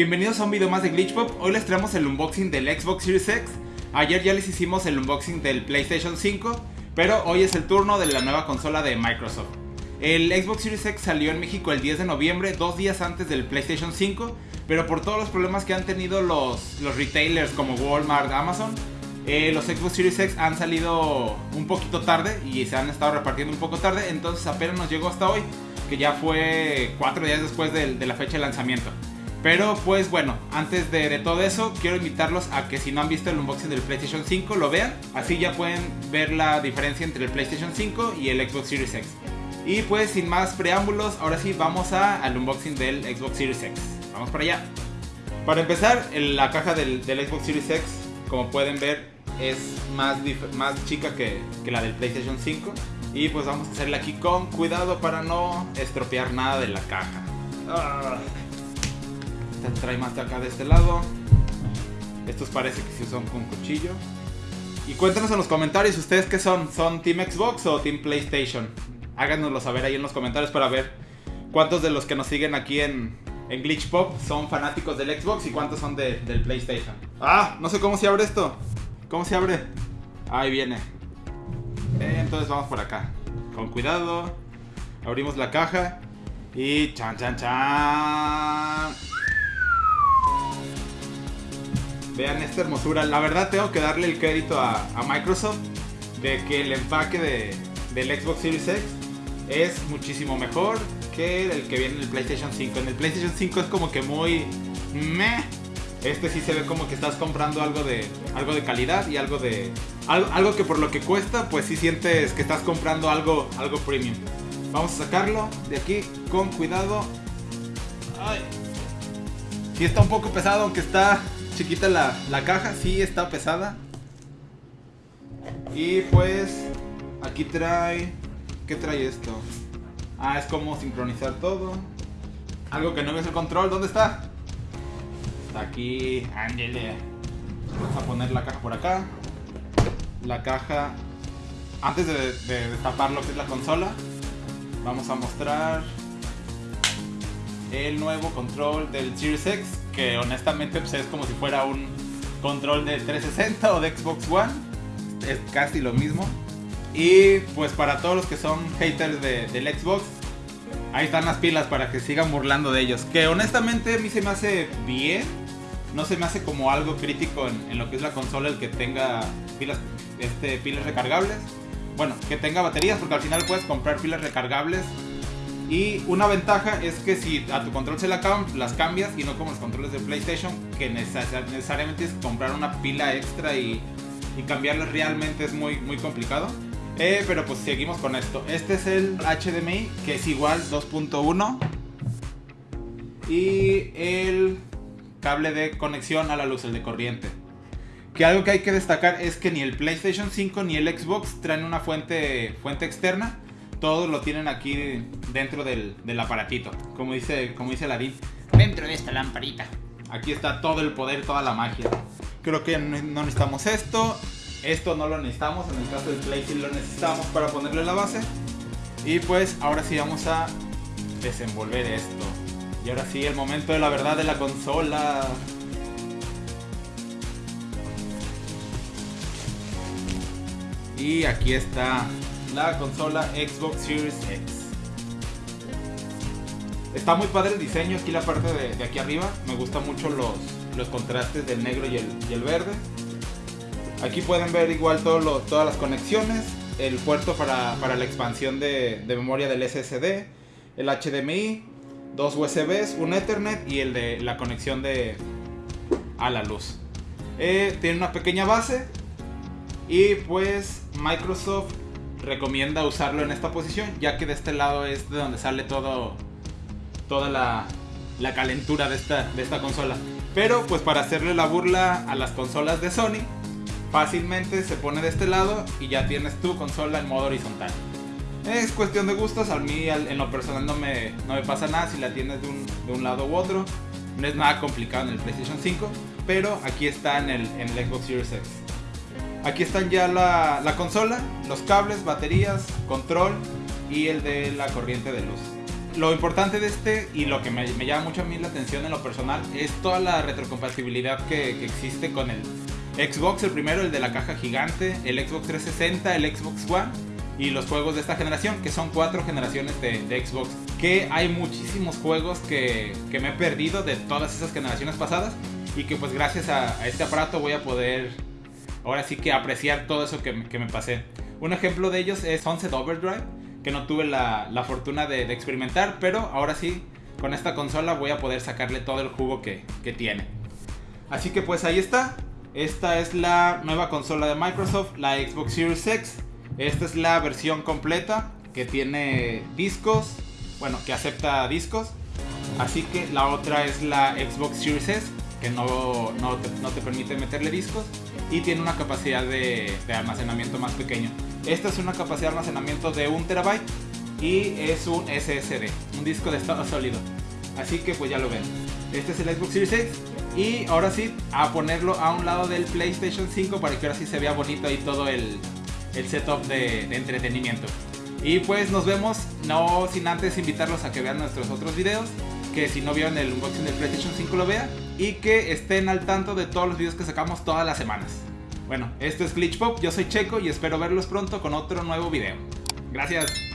Bienvenidos a un video más de Glitch Pop. Hoy les traemos el unboxing del Xbox Series X. Ayer ya les hicimos el unboxing del PlayStation 5, pero hoy es el turno de la nueva consola de Microsoft. El Xbox Series X salió en México el 10 de noviembre, dos días antes del PlayStation 5, pero por todos los problemas que han tenido los, los retailers como Walmart, Amazon, eh, los Xbox Series X han salido un poquito tarde y se han estado repartiendo un poco tarde, entonces apenas nos llegó hasta hoy, que ya fue cuatro días después de, de la fecha de lanzamiento. Pero pues bueno, antes de, todo eso, quiero invitarlos a que si no han visto el unboxing del PlayStation 5, lo vean. Así ya pueden ver la diferencia entre el PlayStation 5 y el Xbox Series X. Y pues sin más preámbulos, ahora sí vamos a, al unboxing del Xbox Series X. Vamos para allá. Para empezar, la caja del, Xbox Series X, como pueden ver, es más, más chica que, que la del PlayStation 5. Y pues vamos a hacerle aquí con cuidado para no estropear nada de la caja. Ah. Esta trae más de acá de este lado. Estos parece que sí son con cuchillo. Y cuéntanos en los comentarios ustedes qué son. ¿Son Team Xbox o Team PlayStation? Háganoslo saber ahí en los comentarios para ver cuántos de los que nos siguen aquí en, en Glitch Pop son fanáticos del Xbox y cuántos son de, del PlayStation. Ah, no sé cómo se abre esto. ¿Cómo se abre? Ahí viene. Eh, entonces vamos por acá. Con cuidado. Abrimos la caja. Y chan chan chan. Vean esta hermosura. La verdad tengo que darle el crédito a, Microsoft de que el empaque de, del Xbox Series X es muchísimo mejor que el que viene en el PlayStation 5. En el PlayStation 5 es como que muy meh. Este sí se ve como que estás comprando algo de algo de calidad y algo de algo, algo que por lo que cuesta, pues sí sientes que estás comprando algo algo premium. Vamos a sacarlo de aquí con cuidado. Ay. Sí está un poco pesado, aunque está chiquita la, la caja, sí está pesada. Y pues aquí trae... ¿Qué trae esto? Ah, es como sincronizar todo. Algo que no ves el control, ¿dónde está? Está aquí, ángele. Vamos a poner la caja por acá. La caja... Antes de, de destapar lo que es la consola, vamos a mostrar el nuevo control del Series X, que honestamente pues, es como si fuera un control de 360 o de Xbox One, es casi lo mismo. Y pues para todos los que son haters de, del Xbox, ahí están las pilas para que sigan burlando de ellos. Que honestamente a mí se me hace bien, no se me hace como algo crítico en, en lo que es la consola el que tenga pilas, este, pilas recargables. Bueno, que tenga baterías, porque al final puedes comprar pilas recargables y una ventaja es que si a tu control se la acaban, las cambias y no como los controles de PlayStation, que necesariamente es comprar una pila extra y, y cambiarlas realmente es muy, muy complicado. Eh, pero pues seguimos con esto. Este es el HDMI, que es igual 2.1. Y el cable de conexión a la luz, el de corriente. Que algo que hay que destacar es que ni el PlayStation 5 ni el Xbox traen una fuente, fuente externa todo lo tienen aquí dentro del, del, aparatito. Como dice, como dice dentro de esta lamparita. Aquí está todo el poder, toda la magia. Creo que no necesitamos esto. Esto no lo necesitamos. En el caso del Play sí lo necesitamos para ponerle la base. Y pues ahora sí vamos a desenvolver esto. Y ahora sí, el momento de la verdad de la consola. Y aquí está la consola Xbox Series X. Está muy padre el diseño, aquí la parte de, aquí arriba. Me gustan mucho los, los contrastes del negro y el, el, verde. Aquí pueden ver igual todo lo, todas las conexiones. El puerto para, para la expansión de, de, memoria del SSD. El HDMI. Dos USBs, un Ethernet y el de la conexión de a la luz. Eh, tiene una pequeña base. Y pues Microsoft recomienda usarlo en esta posición, ya que de este lado es de donde sale todo toda la, la calentura de esta, de esta consola. Pero pues para hacerle la burla a las consolas de Sony, fácilmente se pone de este lado y ya tienes tu consola en modo horizontal. Es cuestión de gustos, a mí en lo personal no me, no me pasa nada si la tienes de un, de un, lado u otro. No es nada complicado en el PlayStation 5, pero aquí está en el, en el Xbox Series X. Aquí están ya la, la, consola, los cables, baterías, control y el de la corriente de luz. lo importante de este y lo que me, llama mucho a mí la atención en lo personal es toda la retrocompatibilidad que, que existe con el Xbox, el primero, el de la caja gigante, el Xbox 360, el Xbox One y los juegos de esta generación, que son cuatro generaciones de, de Xbox. Que hay muchísimos juegos que, que, me he perdido de todas esas generaciones pasadas y que pues gracias a, a este aparato voy a poder ahora sí que apreciar todo eso que, me pasé. Un ejemplo de ellos es Sunset Overdrive, que no tuve la, la fortuna de, de, experimentar, pero ahora sí, con esta consola voy a poder sacarle todo el jugo que, que tiene. Así que pues ahí está. Esta es la nueva consola de Microsoft, la Xbox Series X. Esta es la versión completa que tiene discos, bueno, que acepta discos. Así que la otra es la Xbox Series S, que no, no, te, no te permite meterle discos y tiene una capacidad de, de, almacenamiento más pequeño. Esta es una capacidad de almacenamiento de 1 terabyte y es un SSD, un disco de estado sólido. Así que pues ya lo ven. Este es el Xbox Series X y ahora sí a ponerlo a un lado del PlayStation 5 para que ahora sí se vea bonito ahí todo el, el setup de, de, entretenimiento. Y pues nos vemos, no sin antes invitarlos a que vean nuestros otros videos, que si no vieron el unboxing del PlayStation 5 lo vean y que estén al tanto de todos los videos que sacamos todas las semanas. Bueno, esto es Glitch Pop, yo soy Checo y espero verlos pronto con otro nuevo video. Gracias.